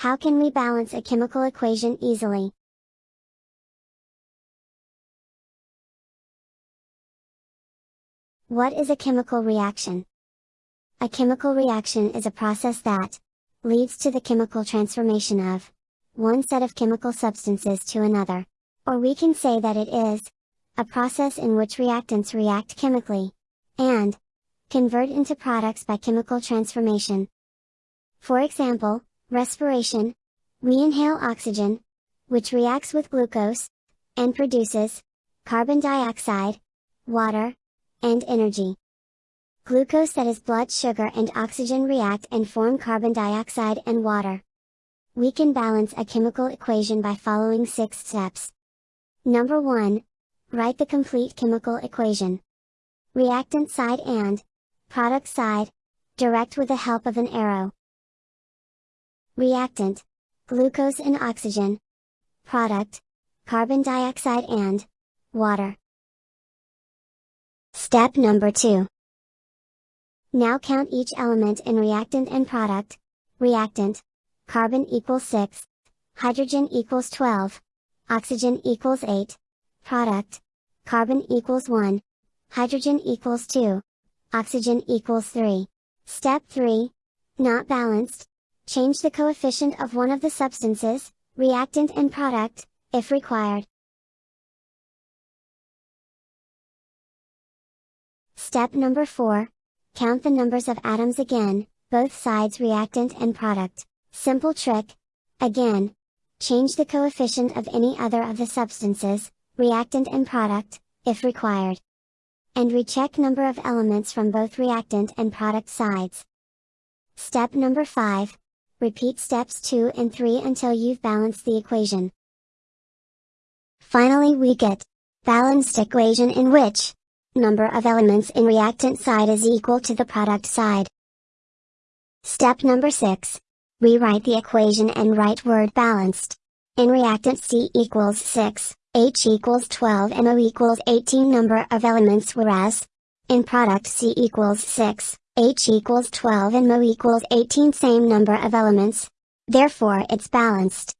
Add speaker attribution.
Speaker 1: How can we balance a chemical equation easily? What is a chemical reaction? A chemical reaction is a process that leads to the chemical transformation of one set of chemical substances to another. Or we can say that it is a process in which reactants react chemically and convert into products by chemical transformation. For example, respiration, we inhale oxygen, which reacts with glucose, and produces carbon dioxide, water, and energy. Glucose that is blood sugar and oxygen react and form carbon dioxide and water. We can balance a chemical equation by following 6 steps. Number 1. Write the complete chemical equation. Reactant side and product side, direct with the help of an arrow. Reactant, glucose and oxygen. Product, carbon dioxide and water. Step number 2. Now count each element in reactant and product. Reactant, carbon equals 6, hydrogen equals 12, oxygen equals 8, product, carbon equals 1, hydrogen equals 2, oxygen equals 3. Step 3, not balanced, change the coefficient of one of the substances, reactant and product, if required. Step number 4. Count the numbers of atoms again, both sides reactant and product. Simple trick. Again. Change the coefficient of any other of the substances, reactant and product, if required. And recheck number of elements from both reactant and product sides. Step number 5. Repeat steps 2 and 3 until you've balanced the equation. Finally we get balanced equation in which number of elements in reactant side is equal to the product side. Step number 6. Rewrite the equation and write word balanced. In reactant C equals 6, H equals 12 and O equals 18 number of elements whereas, in product C equals 6, H equals 12 and O equals 18 same number of elements, therefore it's balanced.